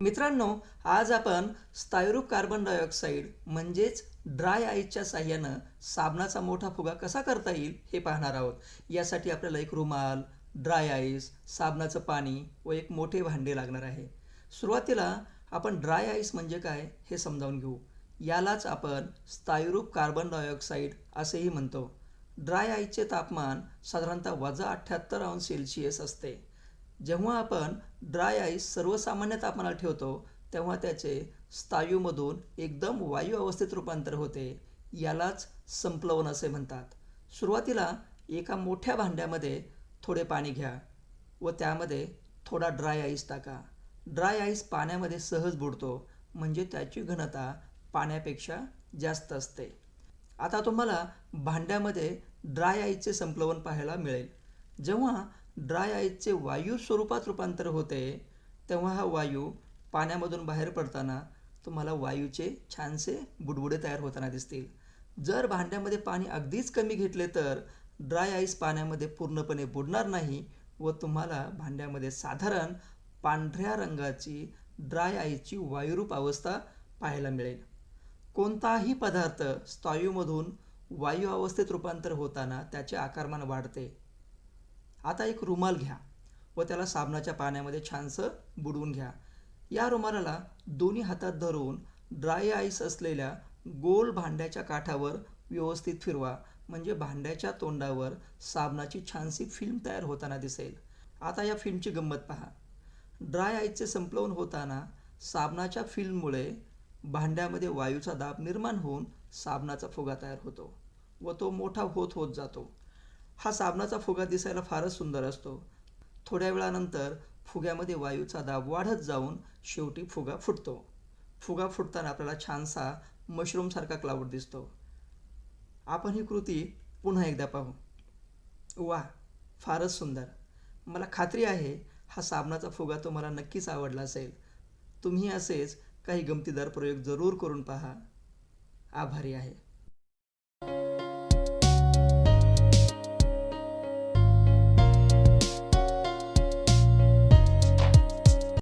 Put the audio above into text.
मित्रांनो आज आपण स्थायरूप कार्बन डायऑक्साईड म्हणजेच ड्राय आईसच्या साह्यानं साबणाचा मोठा फुगा कसा करता येईल हे पाहणार आहोत. यासाठी आपल्याला एक रुमाल ड्राय आईस साबणाचं पाणी व एक मोठे भांडे लागणार आहे. सुरुवातीला आपण ड्राय आईस म्हणजे काय हे समजावून घेऊ. यालाच आपण स्थायरूप कार्बन डायऑक्साईड असेही म्हणतो. ड्राय आईसचे तापमान साधारणतः वजा अठ्ठ्याहत्तर अंश सेल्सिअस असते. जेव्हा आपण ड्राय आईस सर्वसामान्य तापमानात ठेवतो तेव्हा त्याचे स्थायूमधून एकदम वायू अवस्थेत रूपांतर होते. यालाच संप्लवन असे म्हणतात. सुरुवातीला एका मोठ्या भांड्यामध्ये थोडे पाणी घ्या व त्यामध्ये थोडा ड्राय आईस टाका. ड्राय आईस पाण्यामध्ये सहज बुडतो म्हणजे त्याची घनता पाण्यापेक्षा जास्त असते. आता तुम्हाला भांड्यामध्ये ड्राय आईसचे संप्लवन पाहायला मिळेल. जेव्हा ड्राय आईसचे वायू स्वरूपात रूपांतर होते तेव्हा हा वायू पाण्यामधून बाहेर पडताना तुम्हाला वायूचे छानसे बुडबुडे तयार होताना दिसतील. जर भांड्यामध्ये पाणी अगदीच कमी घेतले तर ड्राय आईस पाण्यामध्ये पूर्णपणे बुडणार नाही व तुम्हाला भांड्यामध्ये साधारण पांढऱ्या रंगाची ड्राय आईसची वायुरूप अवस्था पाहायला मिळेल. कोणताही पदार्थ स्थायूमधून वायू अवस्थेत रूपांतर होताना त्याचे आकारमान वाढते. आता एक रुमाल घ्या व त्याला साबणाच्या पाण्यामध्ये छानसं बुडवून घ्या. या रुमालाला दोन्ही हातात धरून ड्राय आईस असलेल्या गोल भांड्याच्या काठावर व्यवस्थित फिरवा. म्हणजे भांड्याच्या तोंडावर साबणाची छानशी फिल्म तयार होताना दिसेल. आता या फिल्मची गंमत पहा. ड्राय आईसचे संपलवून होताना साबणाच्या फिल्ममुळे भांड्यामध्ये वायूचा दाब निर्माण होऊन साबणाचा फुगा तयार होतो व तो मोठा होत होत जातो. हा साबणाचा फुगा दिसायला फारच सुंदर असतो. थोड्या वेळानंतर फुग्यामध्ये वायूचा दाब वाढत जाऊन शेवटी फुगा फुटतो. फुगा फुटताना आपल्याला छानसा मशरूमसारखा क्लाउड दिसतो. आपण ही कृती पुन्हा एकदा पाहू. वा फारच सुंदर. मला खात्री आहे हा साबणाचा फुगा तुम्हाला नक्कीच आवडला असेल. तुम्ही असेच काही गमतीदार प्रयोग जरूर करून पहा. आभारी आहे.